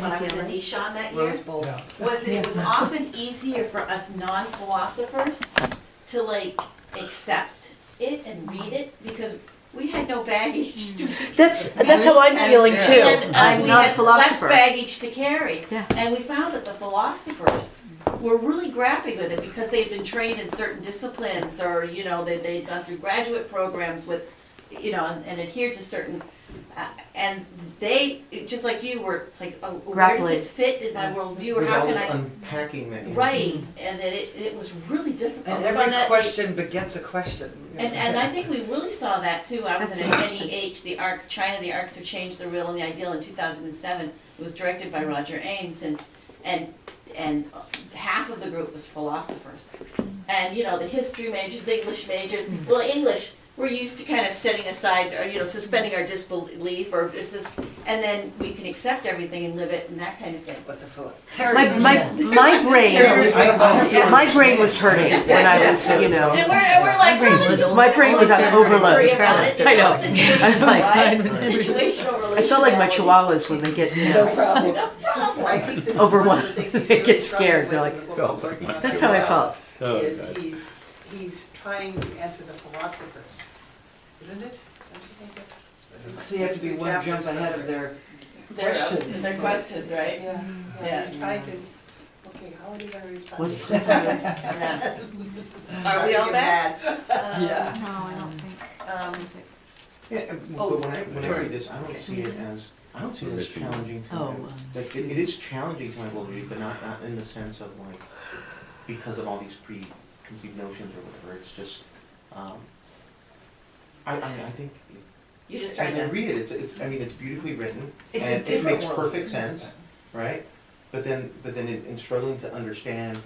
when I was in Nishan that year, Rose Bowl. Yeah. was that it was often easier for us non-philosophers to like accept it and read it because we had no baggage to That's, that's how I'm feeling Yeah. too. And, uh, I'm we not a had philosopher. Less baggage to carry. Yeah. And we found that the philosophers were really grappling with it because they'd been trained in certain disciplines or, you know, they, they'd gone through graduate programs with, you know, and, and adhered to certain, uh, and they, just like you were, it's like, oh, where does Grappling. it fit in my worldview or There's how all can this I? unpacking that you Right, and that it, it was really difficult. And We every that- question begets a question. and, and I think we really saw that too. I was That's in interesting. NEH, the ARC, China, the Arcs have changed the real and the ideal in two thousand and seven. It was directed by Roger Ames and, and, and half of the group was philosophers. And, you know, the history majors, the English majors, well, English, we're used to kind of setting aside, or, you know, suspending our disbelief or is this, and then we can accept everything and live it and that kind of thing. But the philo- My, my, my brain, Yeah. my brain was hurting when I was, you know. And we're, and we're like, My brain well, was- just my brain was on overload. worry about it. I know. I was like- Situational I felt like my chihuahuas when they get, you No know, problem. I think this is Over one one. of the things he's They get scared. They're with in the book he's working on that's how I well, felt. Is he's, he's trying to answer the philosophers, isn't it? Don't you think that's? So you have to be one jump ahead of their Their, questions. their questions, right? Yeah, Yeah. yeah, he's trying to, okay, how are you gonna respond? What's- Yeah. Are we all back? Yeah. No, I don't think. Um, Yeah, and- Oh, but when I, when I sorry. read this, I don't see it as, I don't see it as challenging to Oh, my, um, like, it, it is challenging to my worldview, but not, not in the sense of like, because of all these preconceived notions or whatever, it's just, um, I, I, I think, You're just as I read it, it's, it's, I mean, it's beautifully written, It's a and it makes world. perfect sense, right? But then, but then in, in struggling to understand,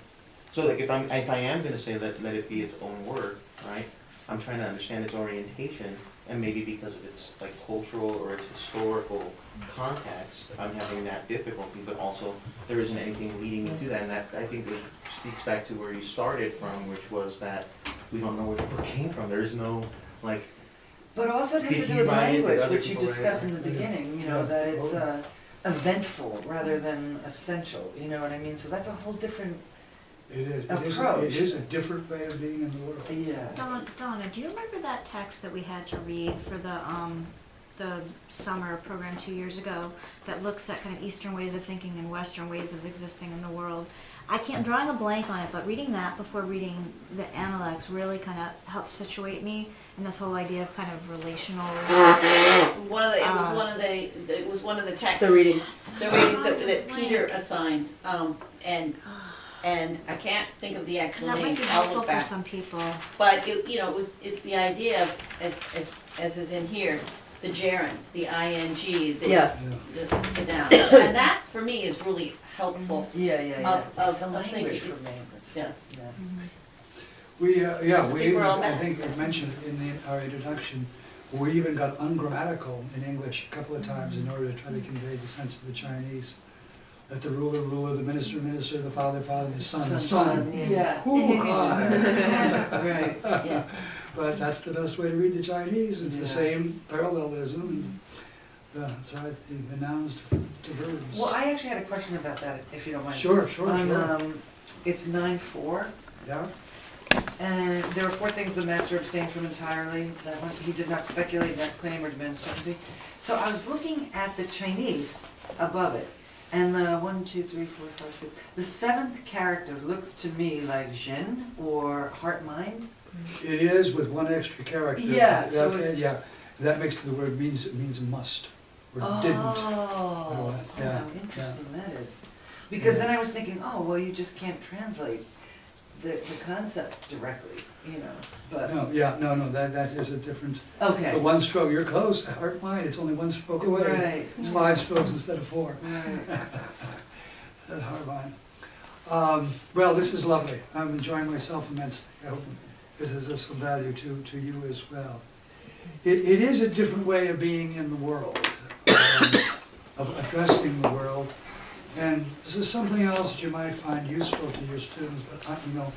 so like if I'm, if I am gonna say let, let it be its own word, right? I'm trying to understand its orientation, and maybe because of its like cultural or its historical context, I'm having that difficulty, but also there isn't anything leading me to that, and that, I think, it speaks back to where you started from, which was that we don't know where the book came from, there is no, like, But also it has to do with write it? Language, other which you people discussed in the beginning, you know, Yeah. that it's uh, eventful rather than essential, you know what I mean? So that's a whole different, It is, it is, Approach. it is a different way of being in the world. yeah. Donna, Donna, do you remember that text that we had to read for the, um, the summer program two years ago that looks at kind of Eastern ways of thinking and Western ways of existing in the world? I can't, I'm drawing a blank on it, but reading that before reading the Analects really kind of helped situate me in this whole idea of kind of relational. one of the, it was Uh, one of the, it was one of the texts. The reading. The readings that, that Peter assigned, um, and, and I can't think of the Because actual that name, might be helpful for some people. But it, you know, it was, it's the idea of, as, as, as is in here, the gerund, the ing, the, Yeah. the, the noun. And that, for me, is really helpful. Yeah, yeah, yeah. Of- It's of- the of thinking. language for It's- me, that's, yeah. yeah. We, uh, yeah, we think we're all I back. think we mentioned in the, our introduction, we even got ungrammatical in English a couple of times in order to try to convey the sense of the Chinese. That the ruler, ruler, the minister, minister, the father, father, the son, Son, son. son, yeah. Hoo-ha. Right, Yeah. But that's the best way to read the Chinese, it's the same parallelism, and, that's right, the the nouns to to verbs. well, I actually had a question about that, if you don't mind. Sure, sure, On, sure, um, it's nine four, yeah, and there are four things the master abstained from entirely. That one, he did not speculate that claim or demand certainty. So I was looking at the Chinese above it, and the one, two, three, four, five, six. The seventh character looked to me like Zhen or heart mind. It is with one extra character. Yeah, so Okay, it's- Yeah, that makes the word means, it means must, or didn't. Oh, Yeah, how yeah. interesting that is. Because then I was thinking, oh, well, you just can't translate the, the concept directly, you know, but, No, yeah, no, no, that, that is a different, okay. the one stroke, you're close, heart, it's only one stroke away. Right. It's five strokes instead of four, Right. that's hard line. Um, well, this is lovely, I'm enjoying myself immensely, I hope this is of some value to, to you as well. It, it is a different way of being in the world, um, of addressing the world. And this is something else that you might find useful to your students, but I, you know,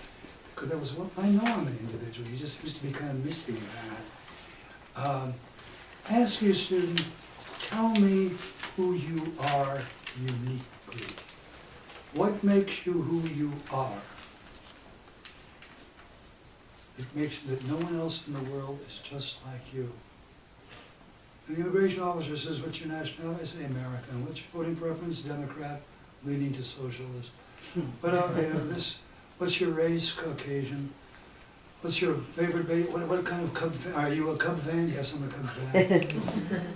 because that was what, I know I'm an individual, he just seems to be kind of missing that. Um, Ask your student, tell me who you are uniquely. What makes you who you are? It makes that no one else in the world is just like you. And the immigration officer says, what's your nationality? I say American. What's your voting preference? Democrat, leaning to socialist. What, uh, you know, this, what's your race? Caucasian. What's your favorite, ba- what, what kind of Cub fan? Are you a Cub fan? Yes, I'm a Cub fan.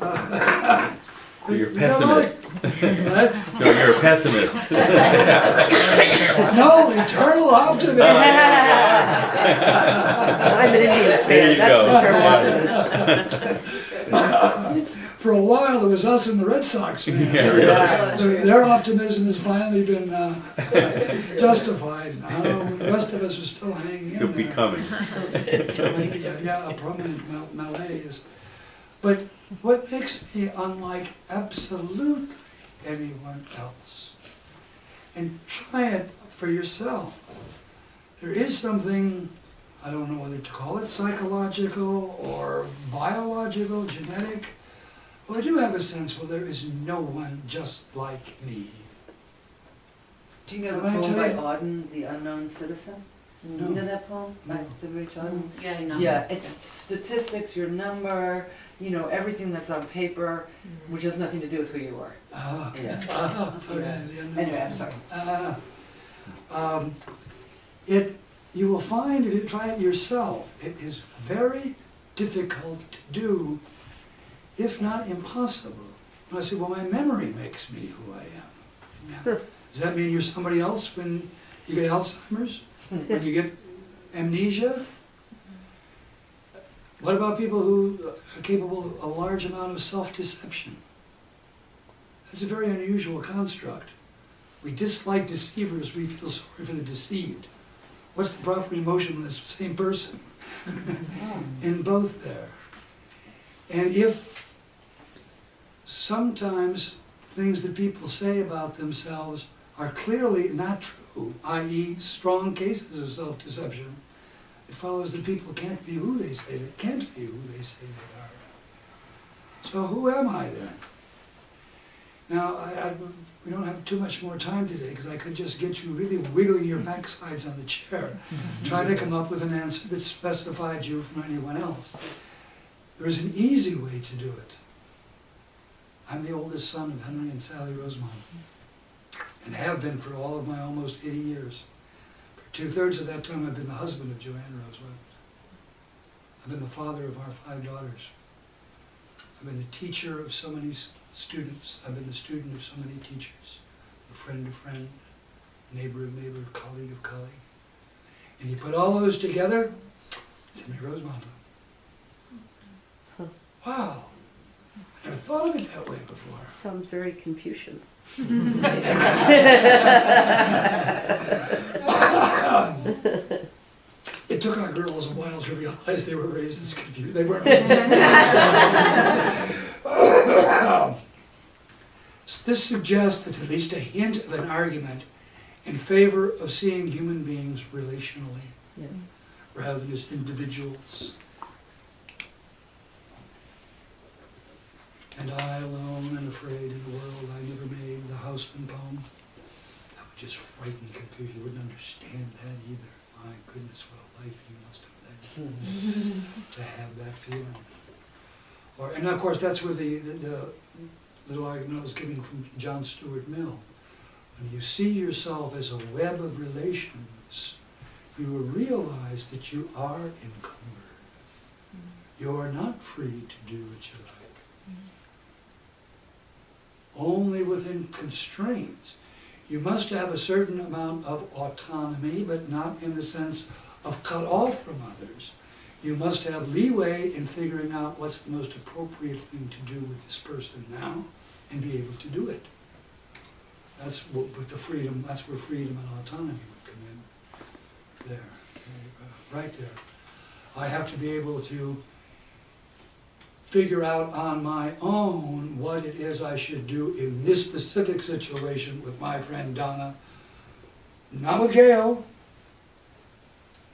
Uh, So you're a you know, like- pessimist. What? So you're a pessimist. No, eternal optimism. I'm an Indians There you fan, go. that's eternal optimism. For a while, it was us and the Red Sox fans. Yeah, really. So their optimism has finally been uh, justified. Now, the rest of us are still hanging in Still there. becoming. Yeah, yeah, a prominent mal- malaise. But what makes me unlike absolutely anyone else? And try it for yourself. There is something, I don't know whether to call it psychological or biological, genetic. Well, I do have a sense, well, there is no one just like me. Do you know the Can I poem by Auden, The Unknown Citizen? No. You know that poem by No. W.H. Auden? Yeah, I know. Yeah, it's statistics, your number, you know, everything that's on paper, which has nothing to do with who you are. Ah, Yeah. ah, okay, the unknown. Anyway, I'm sorry. Uh, um, It, you will find if you try it yourself, it is very difficult to do, if not impossible. And I say, well, my memory makes me who I am. Now, Does that mean you're somebody else when you get Alzheimer's? Hmm. When you get amnesia? What about people who are capable of a large amount of self-deception? That's a very unusual construct. We dislike deceivers, we feel sorry for the deceived. What's the proper emotion when it's the same person? Hmm. In both there. And if sometimes things that people say about themselves are clearly not true, i.e. strong cases of self-deception, it follows that people can't be who they say they can't be who they say they are. So who am I then? Now, I, I, we don't have too much more time today, because I could just get you really wiggling your backsides on the chair, trying to come up with an answer that specified you from anyone else. There is an easy way to do it. I'm the oldest son of Henry and Sally Rosemont, and have been for all of my almost 80 years. For two-thirds of that time, I've been the husband of Joanne Rosemont. I've been the father of our five daughters. I've been the teacher of so many students. I've been the student of so many teachers. A friend of friend, neighbor of neighbor, colleague of colleague. And you put all those together, Henry Rosemont. Huh. Wow. I never thought of it that way before. Sounds very Confucian. It took our girls a while to realize they were raised as confused. They weren't. Um, This suggests that at least a hint of an argument in favor of seeing human beings relationally Yeah. rather than as individuals. And I alone and afraid in a world I never made, the Housman poem. That would just frighten Confucius. You wouldn't understand that either. My goodness, what a life you must have led hmm. to have that feeling. Or, and of course, that's where the, the, the little argument I was giving from John Stuart Mill. When you see yourself as a web of relations, you will realize that you are encumbered. Mm-hmm. You are not free to do what you like. Mm-hmm. Only within constraints. You must have a certain amount of autonomy, but not in the sense of cut off from others. You must have leeway in figuring out what's the most appropriate thing to do with this person now and be able to do it. That's what, with the freedom, that's where freedom and autonomy would come in. There, okay, uh, right there. I have to be able to figure out on my own what it is I should do in this specific situation with my friend Donna. Not with Gail,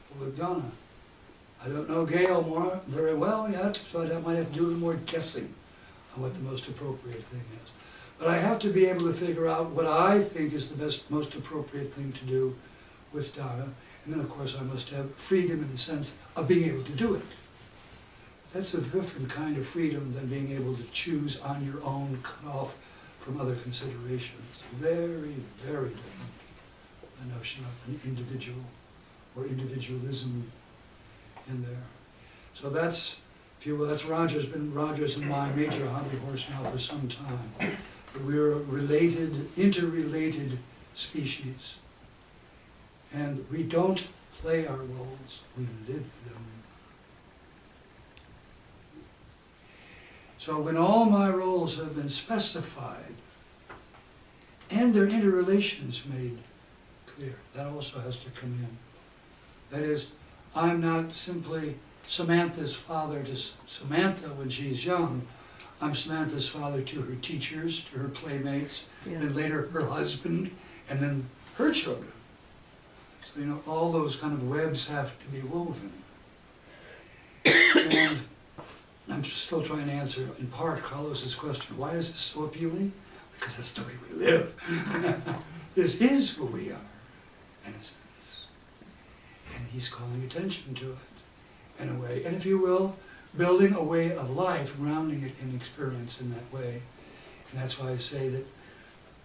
but with Donna. I don't know Gail more very well yet, so I might have to do a little more guessing on what the most appropriate thing is. But I have to be able to figure out what I think is the best, most appropriate thing to do with Donna. And then, of course, I must have freedom in the sense of being able to do it. That's a different kind of freedom than being able to choose on your own, cut off from other considerations. Very, very different, the notion of an individual or individualism in there. So that's, if you will, that's Roger's been, Roger's and my major hobby horse now for some time. We're related, interrelated species. And we don't play our roles, we live them. So when all my roles have been specified and their interrelations made clear, that also has to come in. That is, I'm not simply Samantha's father to Samantha when she's young. I'm Samantha's father to her teachers, to her playmates, Yeah. and later her husband, and then her children. So, you know, all those kind of webs have to be woven. And I'm still trying to answer, in part, Carlos's question, why is this so appealing? Because that's the way we live. This is who we are, in a sense. And he's calling attention to it, in a way. And if you will, building a way of life, grounding it in experience in that way. And that's why I say that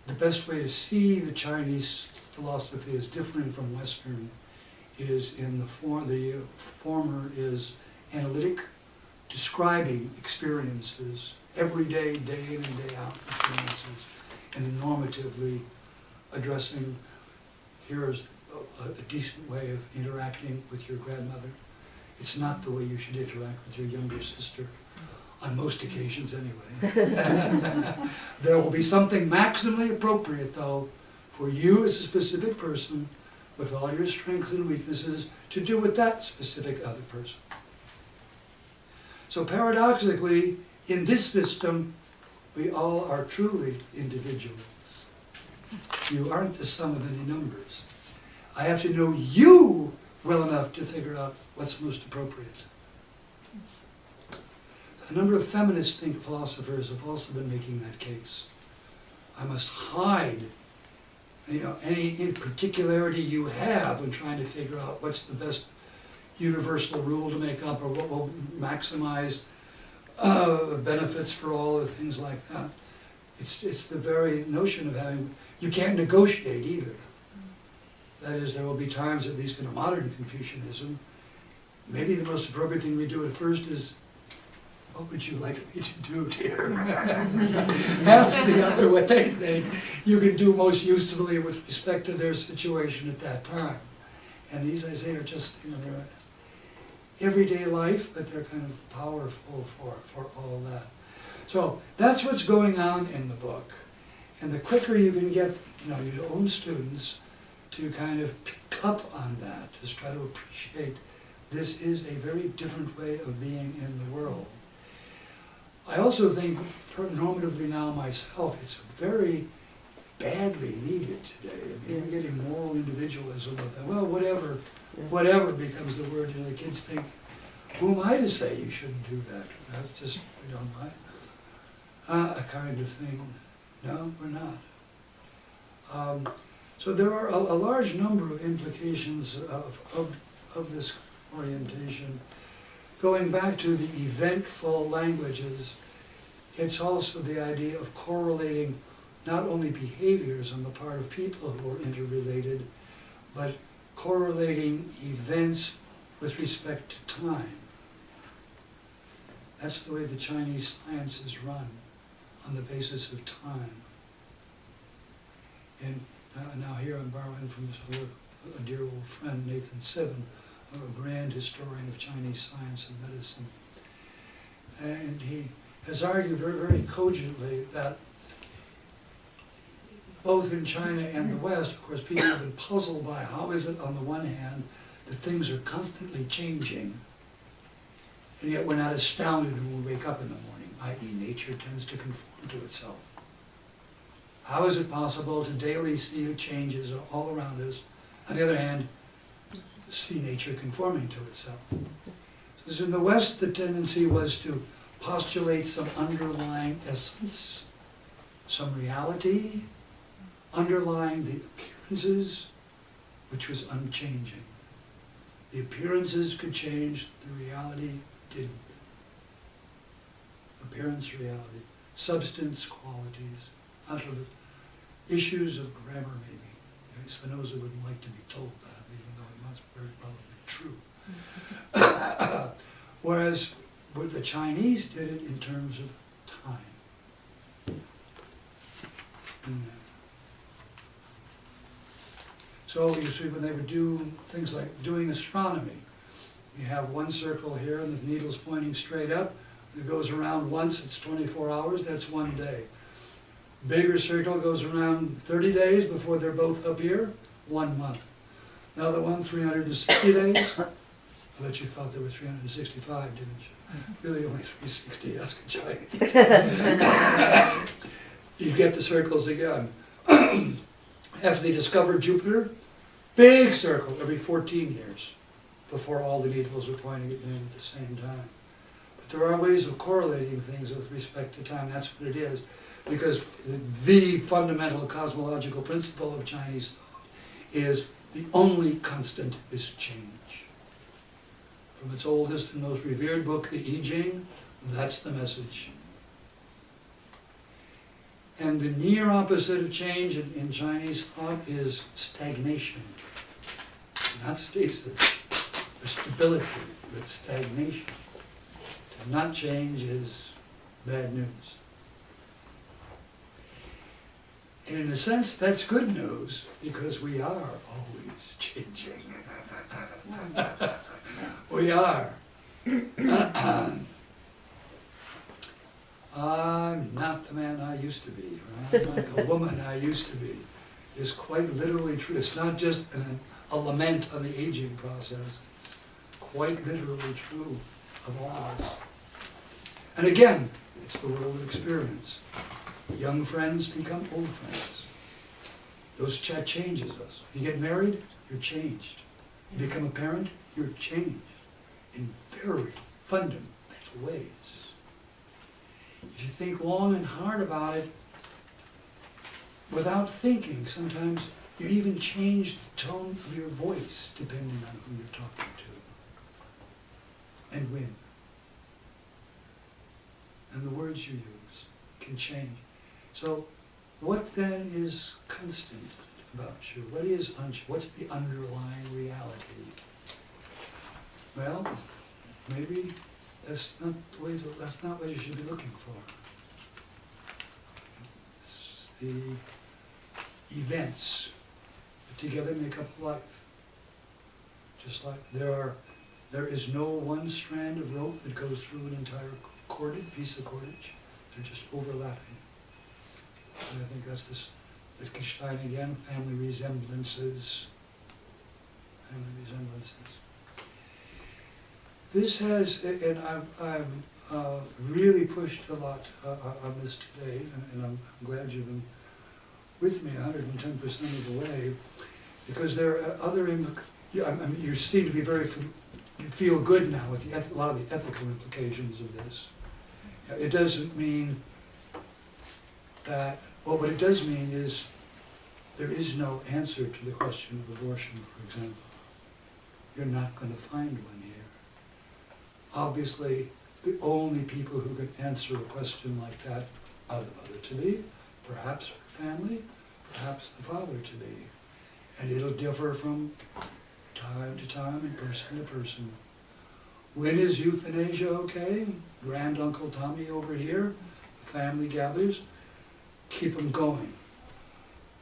the best way to see the Chinese philosophy as different from Western is in the form, the former is analytic, describing experiences, everyday, day in and day out experiences, and normatively addressing, here's a, a decent way of interacting with your grandmother. It's not the way you should interact with your younger sister, on most occasions anyway. There will be something maximally appropriate, though, for you as a specific person, with all your strengths and weaknesses, to do with that specific other person. So paradoxically, in this system, we all are truly individuals. You aren't the sum of any numbers. I have to know you well enough to figure out what's most appropriate. A number of feminist think philosophers have also been making that case. I must hide, you know, any particularity you have when trying to figure out what's the best universal rule to make up or what will maximize uh, benefits for all or things like that. It's, it's the very notion of having, you can't negotiate either. That is, there will be times, at least in a modern Confucianism, maybe the most appropriate thing we do at first is, what would you like me to do, dear? Ask the other what they think you can do most usefully with respect to their situation at that time. And these, I say, are just, you know, they're everyday life, but they're kind of powerful for, for all that. So that's what's going on in the book. And the quicker you can get, you know, your own students to kind of pick up on that, just try to appreciate this is a very different way of being in the world. I also think, normatively now myself, it's very badly needed today. I mean, we're getting moral individualism of, the- well, whatever, Yeah. whatever becomes the word, you know, the kids think, who am I to say you shouldn't do that? That's just, you know, my, uh, a kind of thing. No, we're not. Um, so there are a, a large number of implications of, of, of this orientation. Going back to the eventful languages, it's also the idea of correlating not only behaviors on the part of people who are interrelated, but correlating events with respect to time. That's the way the Chinese science is run, on the basis of time. And uh, now here I'm borrowing from a dear old friend, Nathan Sivin, a grand historian of Chinese science and medicine. And he has argued very, very cogently that both in China and the West, of course, people have been puzzled by how is it, on the one hand, that things are constantly changing, and yet we're not astounded when we wake up in the morning, i.e. nature tends to conform to itself. How is it possible to daily see changes all around us, on the other hand, see nature conforming to itself? So in the West, the tendency was to postulate some underlying essence some reality underlying the appearances, which was unchanging. The appearances could change, the reality didn't. Appearance, reality, substance, qualities, utterly, issues of grammar maybe. Spinoza wouldn't like to be told that, even though it must very probably be true. Whereas what the Chinese did it in terms of time. And, uh, So you see, when they would do things like doing astronomy, you have one circle here and the needle's pointing straight up. It goes around once, it's twenty-four hours, that's one day. Bigger circle goes around thirty days before they're both up here, one month. Another one, three hundred and sixty days. I bet you thought there were three hundred and sixty-five, didn't you? Really only three sixty, that's good Chinese. You get the circles again. After they discovered Jupiter, big circle every fourteen years before all the needles are pointing at noon at the same time. But there are ways of correlating things with respect to time, that's what it is. Because the fundamental cosmological principle of Chinese thought is the only constant is change. From its oldest and most revered book, the I Ching, that's the message. And the near opposite of change in, in Chinese thought is stagnation. Not states that stability, but stagnation. To not change is bad news. And in a sense, that's good news, because we are always changing. We are. I'm not the man I used to be, I'm not the woman I used to be, is quite literally true. It's not just an, a lament on the aging process, it's quite literally true of all of us. And again, it's the world of experience. Young friends become old friends. Those chat changes us. You get married, you're changed. You become a parent, you're changed in very fundamental ways. If you think long and hard about it, without thinking, sometimes you even change the tone of your voice depending on who you're talking to and when. And the words you use can change. So what then is constant about you? What is, un- what's the underlying reality? Well, maybe that's not the way to, that's not what you should be looking for. The events that together make up life. Just like there are, there is no one strand of rope that goes through an entire corded piece of cordage. They're just overlapping. And I think that's this, Wittgenstein again, family resemblances. Family resemblances. This has, and I'm, I'm uh, really pushed a lot uh, uh, on this today, and- and I'm I'm glad you've been with me hundred and ten percent of the way, because there are other, yeah, I mean, you seem to be very, you feel good now with the, a lot of the ethical implications of this. It doesn't mean that, well, what it does mean is, there is no answer to the question of abortion, for example. You're not gonna find one here. Obviously, the only people who can answer a question like that are the mother to be, perhaps her family, perhaps the father to be. And it'll differ from time to time and person to person. When is euthanasia okay? Grand Uncle Tommy over here, the family gathers, keep them going.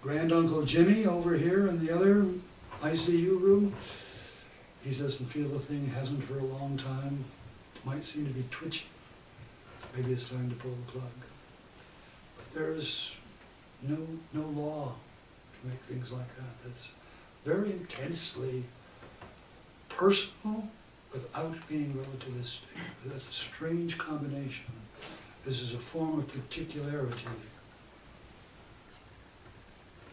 Granduncle Jimmy over here in the other ICU room, he doesn't feel a thing, hasn't for a long time, It might seem to be twitchy. Maybe it's time to pull the plug. But there's no, no law to make things like that. That's very intensely personal without being relativistic. That's a strange combination. This is a form of particularity.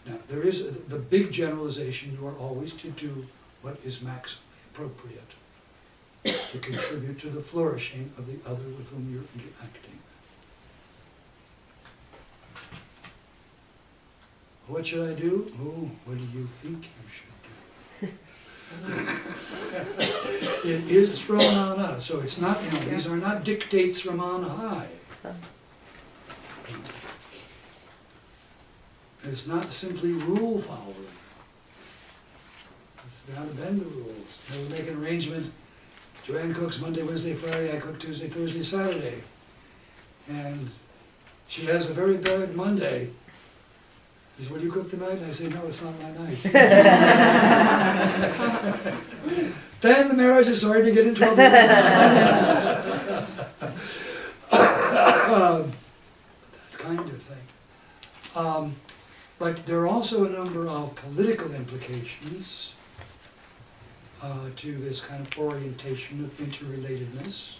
Now, there is, a- the big generalization, you are always to do what is maximally appropriate to contribute to the flourishing of the other with whom you're interacting. What should I do? Oh, what do you think you should do? It is thrown on us, so it's not, you know, these are not dictates from on high. It's not simply rule following. It's got to bend the rules. You know, we make an arrangement, Joanne cooks Monday, Wednesday, Friday, I cook Tuesday, Thursday, Saturday. And she has a very bad Monday. She says, will you cook tonight? And I say, no, it's not my night. Then the marriage is starting to get in trouble. Um, That kind of thing. Um, But there are also a number of political implications uh, to this kind of orientation of interrelatedness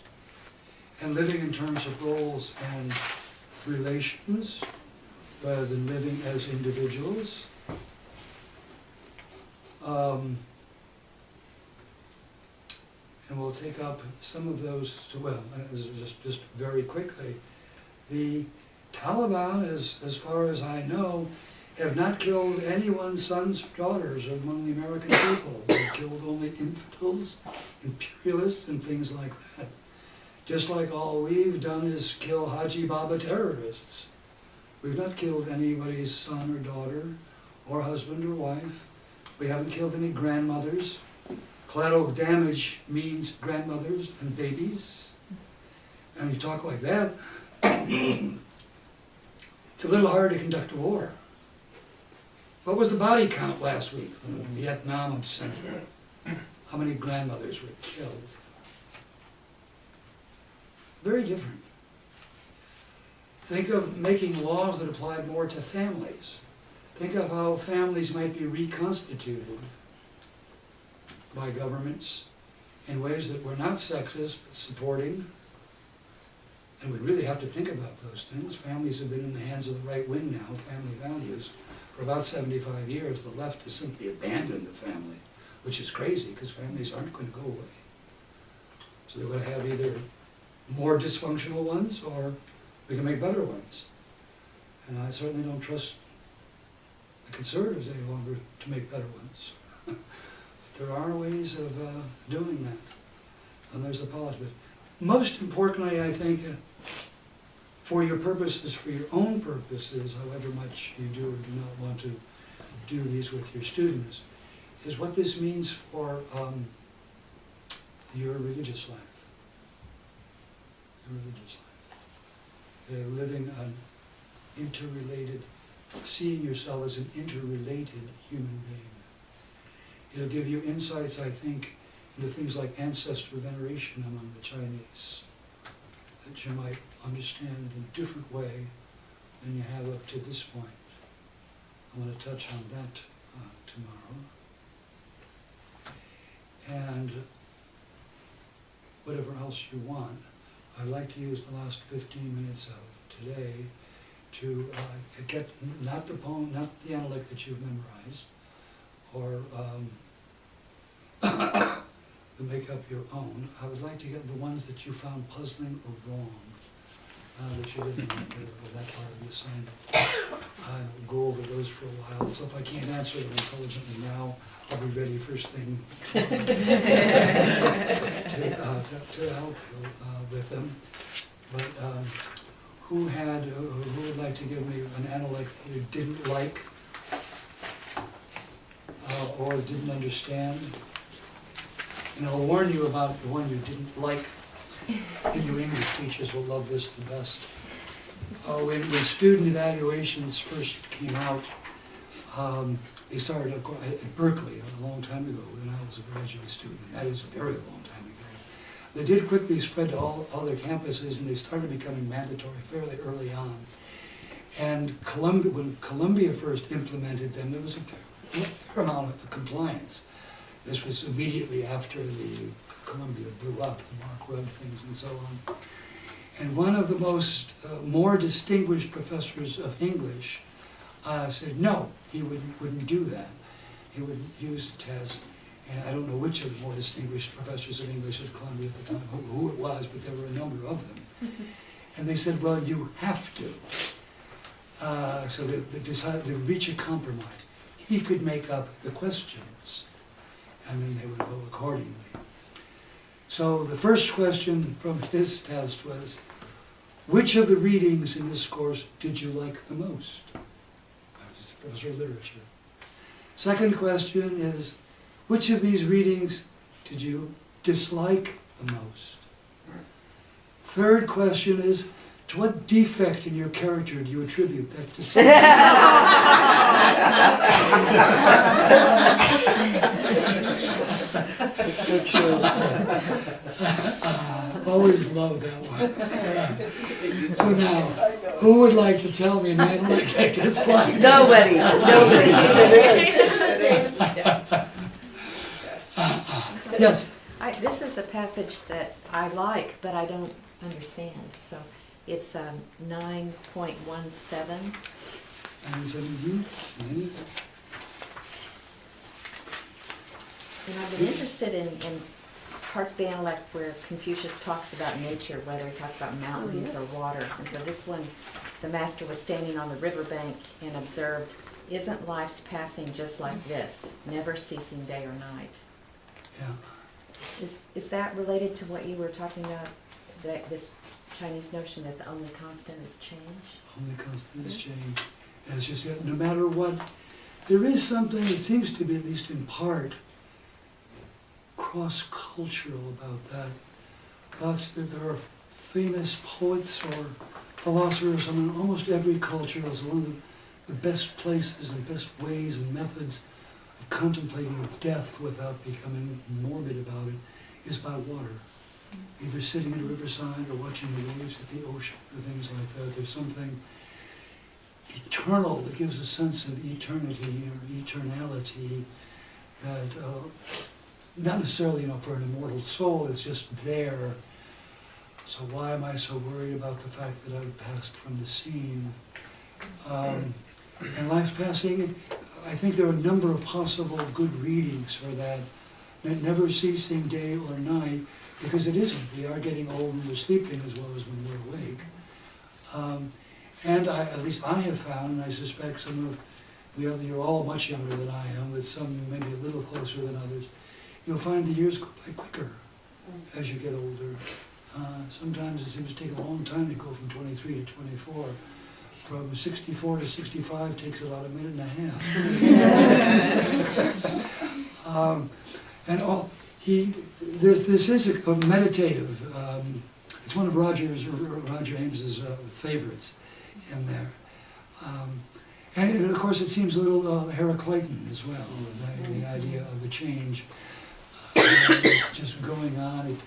and living in terms of roles and relations rather than living as individuals. Um, And we'll take up some of those, to- well, uh, just, just very quickly. The Taliban, as, as far as I know, have not killed anyone's sons or daughters among the American people. They've killed only infidels, imperialists, and things like that. Just like all we've done is kill Haji Baba terrorists. We've not killed anybody's son or daughter, or husband or wife. We haven't killed any grandmothers. Collateral damage means grandmothers and babies. And you talk like that, it's a little hard to conduct a war. What was the body count last week in Vietnam Central? How many grandmothers were killed? Very different. Think of making laws that applied more to families. Think of how families might be reconstituted by governments in ways that were not sexist, but supporting. And we really have to think about those things. Families have been in the hands of the right wing now, family values, for about seventy-five years. The left has simply abandoned the family, which is crazy, because families aren't gonna go away. So they're gonna have either more dysfunctional ones, or we can make better ones. And I certainly don't trust the conservatives any longer to make better ones. but There are ways of uh, doing that, and there's the politics. Most importantly, I think, uh, for your purposes, for your own purposes, however much you do or do not want to do these with your students, is what this means for um, your religious life. Your religious life. Uh, living an interrelated, seeing yourself as an interrelated human being. It'll give you insights, I think, into things like ancestor veneration among the Chinese, that you might understand it in a different way than you have up to this point. I want to touch on that uh, tomorrow. And whatever else you want, I'd like to use the last fifteen minutes of today to uh, get, not the poem, not the analect that you've memorized, or um, make up your own. I would like to get the ones that you found puzzling or wrong, uh, that you didn't like the- or that part of the assignment. I'll go over those for a while, so if I can't answer them intelligently now, I'll be ready first thing to, uh, to, to help you uh, with them. But um, who had, uh, who would like to give me an analect that you didn't like? uh, or didn't understand. And I'll warn you about the one you didn't like. And you English teachers will love this the best. Uh, when, when student evaluations first came out, um, they started at Berkeley a long time ago when I was a graduate student. That is a very long time ago. They did quickly spread to all other campuses and they started becoming mandatory fairly early on. And Columbia, when Columbia first implemented them, there was a fair, a fair amount of compliance. This was immediately after the Columbia blew up, the Mark Rudd things and so on. And one of the most, uh, more distinguished professors of English uh, said, no, he wouldn't, wouldn't do that. He wouldn't use the test. And I don't know which of the more distinguished professors of English at Columbia at the time, who, who it was, but there were a number of them. And they said, well, you have to. uh, so that they decided to reach a compromise. He could make up the questions, and then they would go accordingly. So the first question from his test was, which of the readings in this course did you like the most? That was Professor of Literature. Second question is, which of these readings did you dislike the most? Third question is, to what defect in your character do you attribute that dislike? It's so true. Always loved that one. So now, who would like to tell me, man, what they disliked? Nobody, nobody. Yes, I, this is a passage that I like, but I don't understand, so it's, um, nine point one seven. and is it you? Me? And I've been interested in, in parts of the Analects where Confucius talks about nature, whether he talks about mountains oh, or water. And so this one, the master was standing on the riverbank and observed, isn't life's passing just like this, never ceasing day or night? Yeah. Is, is that related to what you were talking about, that this Chinese notion that the only constant is change? Only constant is change. And it's just, no matter what, there is something, it seems to be at least in part, cross-cultural about that. That there are famous poets or philosophers in almost every culture as one of the, the best places and best ways and methods of contemplating death without becoming morbid about it is by water. Either sitting at a riverside or watching the waves at the ocean or things like that. There's something eternal that gives a sense of eternity or eternality that, uh, not necessarily, you know, for an immortal soul, it's just there. So why am I so worried about the fact that I've passed from the scene? Um, and life's passing, I think there are a number of possible good readings for that. Ne- Never ceasing day or night, because it isn't. We are getting old and we're sleeping as well as when we're awake. Um, and I, at least I have found, and I suspect some of, the you're all much younger than I am, but some maybe a little closer than others, you'll find the years go by quicker as you get older. Uh, sometimes it seems to take a long time to go from twenty-three to twenty-four. From sixty-four to sixty-five takes about a minute and a half. Um, and all, he, this, this is a a meditative, um, it's one of Roger's, Roger Ames's uh, favorites in there. Um, and of course, it seems a little uh, Heraclitean as well, the, the idea of the change just going on.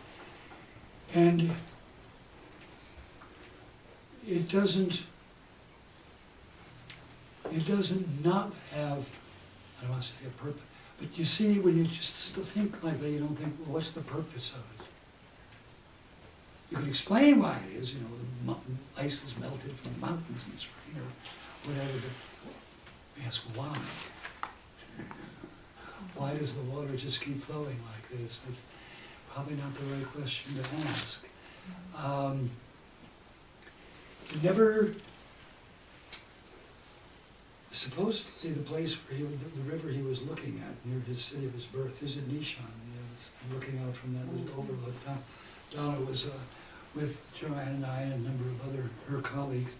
And it doesn't, it doesn't not have, I don't want to say a purpose, but you see, when you just think like that, you don't think, well, what's the purpose of it? You can explain why it is, you know, the mountain, ice is melted from the mountains in the spring or whatever, but we ask why. Why does the water just keep flowing like this? It's probably not the right question to ask. Um, never, supposedly the place where he, the, the river he was looking at near his city of his birth is in Nishan. You know, looking out from that little overlook. Don- Donna was uh, with Joanne and I and a number of other her colleagues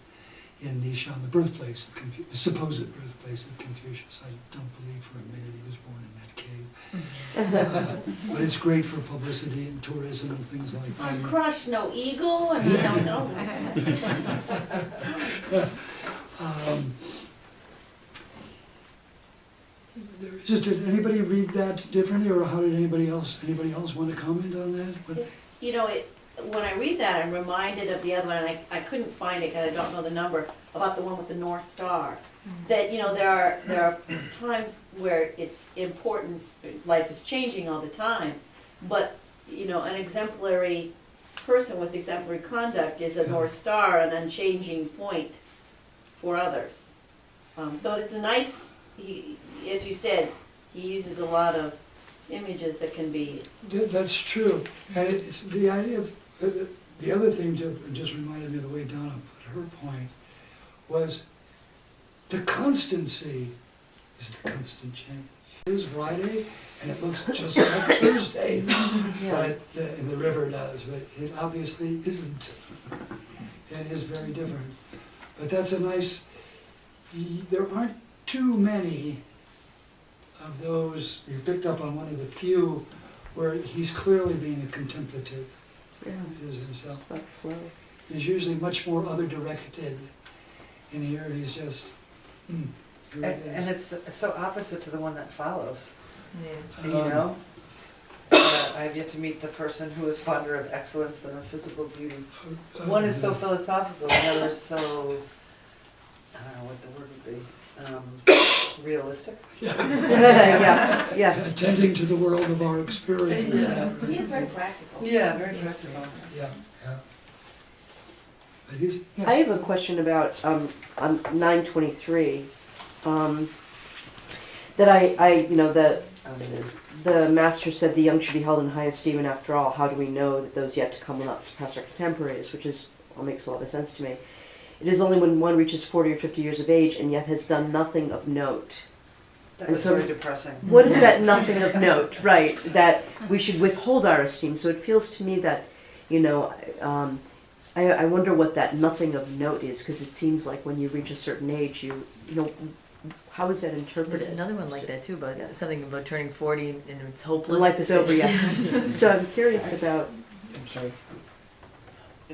in Nishan, the birthplace of Confu- the supposed birthplace of Confucius. I don't believe for a minute he was born in that cave. Uh, but it's great for publicity and tourism and things like that. On crush, no eagle, and you don't know. Um, There is, did anybody read that differently, or how did anybody else, anybody else want to comment on that? What- You know, it, when I read that, I'm reminded of the other one, and I, I couldn't find it because I don't know the number, about the one with the North Star. That, you know, there are, there are times where it's important, life is changing all the time, but, you know, an exemplary person with exemplary conduct is a North Star, an unchanging point for others. Um, so it's a nice, he, as you said, he uses a lot of images that can be That's true, and it's the idea of, the- the other thing to, just reminded me of the way Donna put her point, was The constancy is the constant change. It is Friday, and it looks just like Thursday, but, the- and the river does, but it obviously isn't. It is very different. But that's a nice, there aren't too many of those, you picked up on one of the few where he's clearly being a contemplative, Yeah, is himself. like. He's usually much more other directed. In here, he's just, hmm, here And, it and it's so opposite to the one that follows, Yeah. you Um, know? Uh, I have yet to meet the person who is fonder of excellence than of physical beauty. One is so philosophical, the other is so, I don't know what the word would be, um, realistic? Yeah, yeah. Attending to the world of our experience. Yeah. He is very practical. Yeah, very practical. Yeah, yeah. Yes. I have a question about, um, on nine twenty-three, um, that I, I, you know, the, Um, the master said the young should be held in high esteem, and after all, how do we know that those yet to come will not surpass our contemporaries, which is, well, makes a lot of sense to me. It is only when one reaches forty or fifty years of age and yet has done nothing of note. That And was so- very depressing. What is that nothing of note, right? That we should withhold our esteem. So it feels to me that, you know, um, I, I wonder what that nothing of note is, because it seems like when you reach a certain age, you, you know, how is that interpreted? There's another one like that too, about Yeah. something about turning forty and it's hopeless. Life is over, yeah. So I'm curious about, I'm sorry.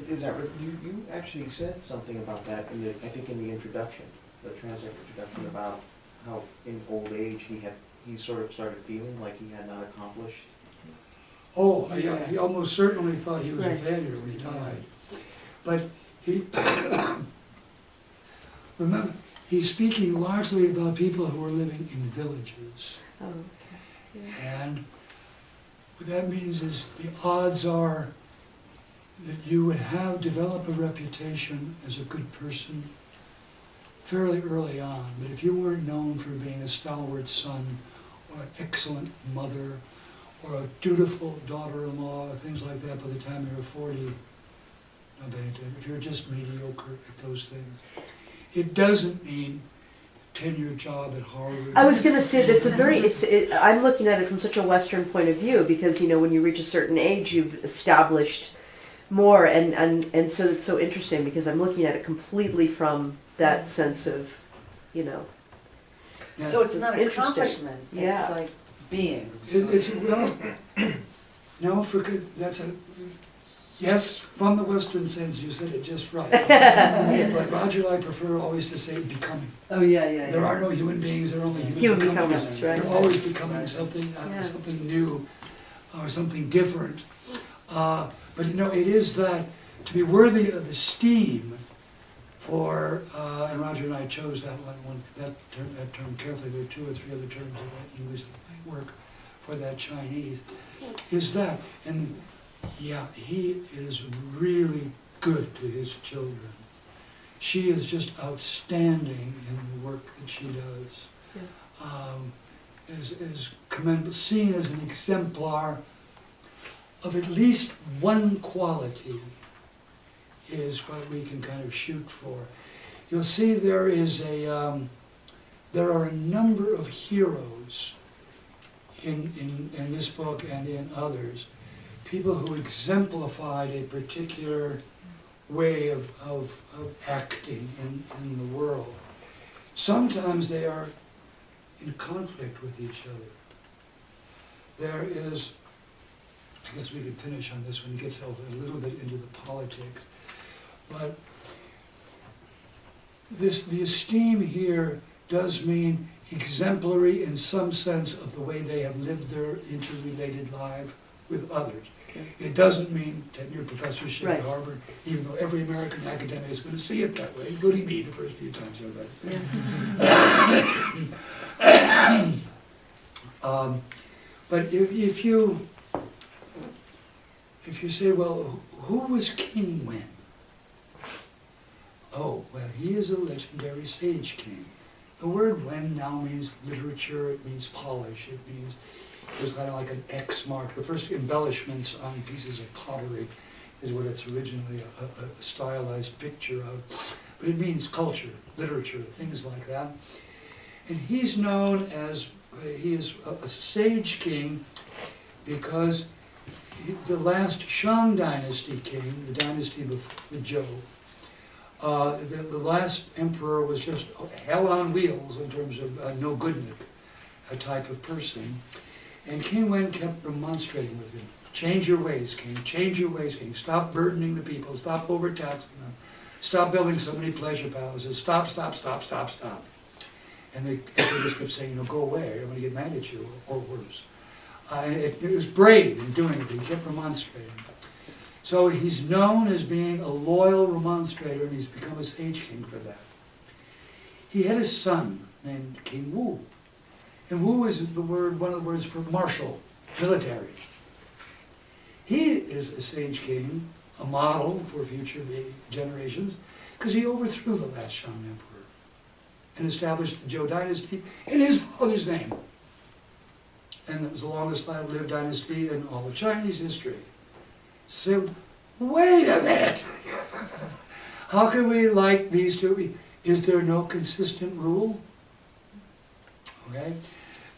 Is- Is that, right? you, you actually said something about that in the, I think in the introduction, the transit introduction about how in old age he had, he sort of started feeling like he had not accomplished. Oh, yeah, he almost certainly thought he was a Right. failure when he died. But he, remember, he's speaking largely about people who are living in villages. oh, And what that means is the odds are that you would have developed a reputation as a good person fairly early on. But if you weren't known for being a stalwart son or an excellent mother or a dutiful daughter-in-law, things like that, by the time you were 40, no bad. If you're just mediocre at those things, it doesn't mean tenure job at Harvard. I was gonna say, that's a very, it's, it, I'm looking at it from such a Western point of view, because, you know, when you reach a certain age, you've established more, and, and, and so it's so interesting, because I'm looking at it completely from that sense of, you know, Yeah. So it's It's not interesting. accomplishment, it's Yeah. like being. It, it's, well, no, for, good- that's a, yes, from the Western sense, you said it just right. But Roger and I prefer always to say becoming. Oh, yeah, yeah, There yeah. are no human beings, there are only human Human becomings. becomings, right. They're always becoming something, Yeah. uh, something new, or something different. Uh, but you know, it is that, to be worthy of esteem for, uh, and Roger and I chose that one, one, that term, that term carefully, there are two or three other terms in English that might work for that Chinese, is that, and yeah, he is really good to his children. She is just outstanding in the work that she does. Um, is, is commend, seen as an exemplar of at least one quality is what we can kind of shoot for. You'll see there is a, um, there are a number of heroes in, in, in this book and in others, people who exemplified a particular way of, of, of acting in, in the world. Sometimes they are in conflict with each other. There is, I guess we can finish on this when it gets a little bit into the politics, but this, the esteem here does mean exemplary in some sense of the way they have lived their interrelated life with others. It doesn't mean tenure professorship at Right. Harvard, even though every American academic is going to see it that way, including me the first few times I read it. Um, But if, if you, if you say, well, who was King Wen? Oh, well, he is a legendary sage king. The word wen now means literature, it means polish, it means, it's kind of like an X mark. The first embellishments on pieces of pottery is what it's originally a, a- stylized picture of. but it means culture, literature, things like that. And he's known as, he is a a sage king because the last Shang dynasty king, the dynasty before the Zhou, uh, the, the last emperor was just hell on wheels in terms of uh, no goodnik, a type of person. And King Wen kept remonstrating with him. Change your ways, king. Change your ways, king. Stop burdening the people. Stop overtaxing them. Stop building so many pleasure palaces. Stop, stop, stop, stop, stop. And the emperor just kept saying, no, go away. I'm going to get mad at you, or worse. It, it was brave in doing it, he kept remonstrating. So he's known as being a loyal remonstrator, and he's become a sage king for that. He had a son named King Wu. And Wu is the word, one of the words for martial, military. He is a sage king, a model for future generations, because he overthrew the last Shang emperor and established the Zhou dynasty in his father's name. And it was the longest lived dynasty in all of Chinese history. So, wait a minute! How can we like these two? Is there no consistent rule? Okay?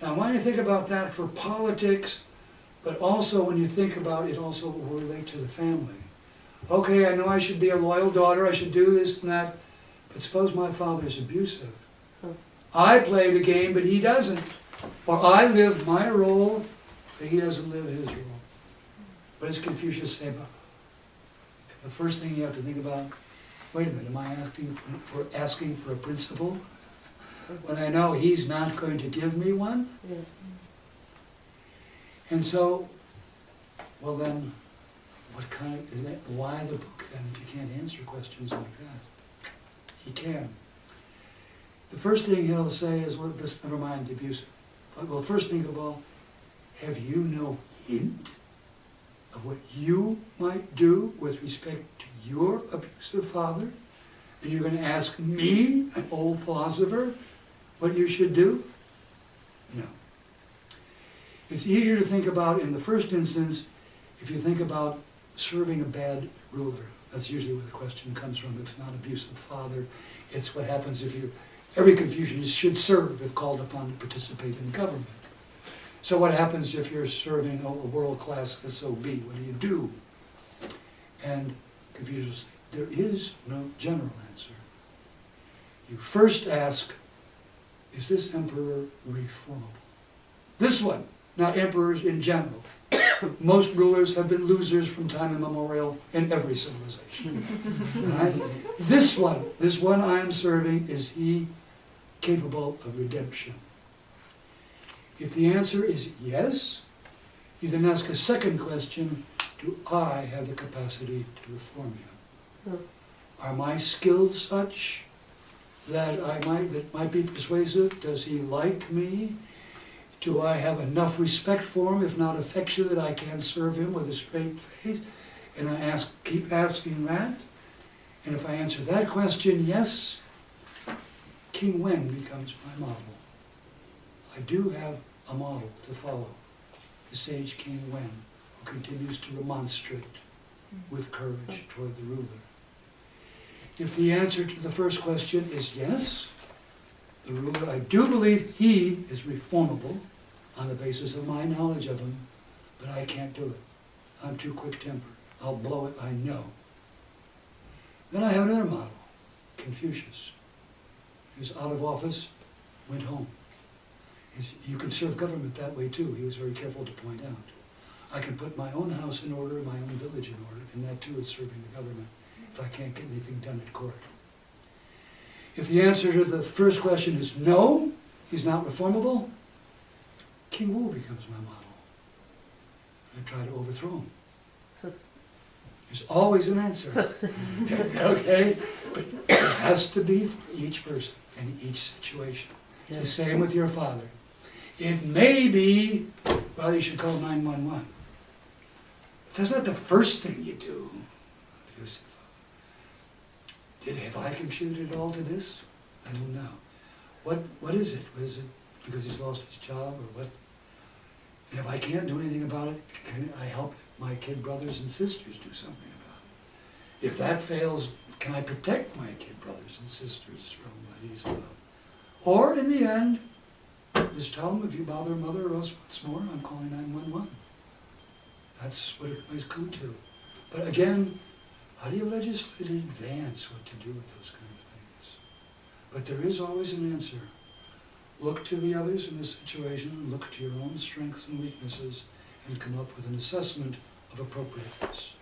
Now, when you think about that for politics, but also when you think about it also will relate to the family. Okay, I know I should be a loyal daughter, I should do this and that, but suppose my father's abusive. I play the game, but he doesn't. Or I live my role, but he doesn't live his role. What does Confucius say about? it? The first thing you have to think about, wait a minute, am I asking for, for asking for a principle? When I know he's not going to give me one? Yeah. And so, well then, what kind of, that- why the book then if you can't answer questions like that? He can. The first thing he'll say is, well, this, never mind abusive. Well, first thing of all, have you no hint of what you might do with respect to your abusive father? And you're gonna ask me, an old philosopher, what you should do? No. It's easier to think about in the first instance if you think about serving a bad ruler. That's usually where the question comes from. If It's not abusive father. It's what happens if you, every Confucianist should serve if called upon to participate in government. So what happens if you're serving a world-class SOB? What do you do? And Confucius, there is no general answer. You first ask, is this emperor reformable? This one, not emperors in general. Most rulers have been losers from time immemorial in every civilization. Right? This one, this one I am serving, is he capable of redemption? If the answer is yes, you then ask a second question, do I have the capacity to reform him? Are my skills such that I might, that might be persuasive? Does he like me? Do I have enough respect for him, if not affection, that I can serve him with a straight face? And I ask, keep asking that. And if I answer that question, yes, King Wen becomes my model. I do have a model to follow, the sage King Wen, who continues to remonstrate mm-hmm. with courage toward the ruler. If the answer to the first question is yes, the ruler, I do believe he is reformable on the basis of my knowledge of him, but I can't do it. I'm too quick-tempered. I'll blow it, I know. Then I have another model, Confucius. Was out of office, went home. You can serve government that way too, he was very careful to point out. I can put my own house in order, my own village in order, and that too is serving the government, if I can't get anything done at court. If the answer to the first question is no, he's not reformable, King Wu becomes my model. I try to overthrow him. There's always an answer, okay? But it has to be for each person and each situation. It's the same with your father. It may be, well, you should call 911. But that's not the first thing you do. Did, have I contributed at all to this? I don't know. What, what is it? Was it because he's lost his job or what? And if I can't do anything about it, can I help my kid brothers and sisters do something about it? If that fails, can I protect my kid brothers and sisters from what he's about? Or in the end, just tell them if you bother mother or us once more, I'm calling nine-one-one. That's what it might come to. But again, how do you legislate in advance what to do with those kind of things? But there is always an answer. Look to the others in this situation, look to your own strengths and weaknesses, and come up with an assessment of appropriateness.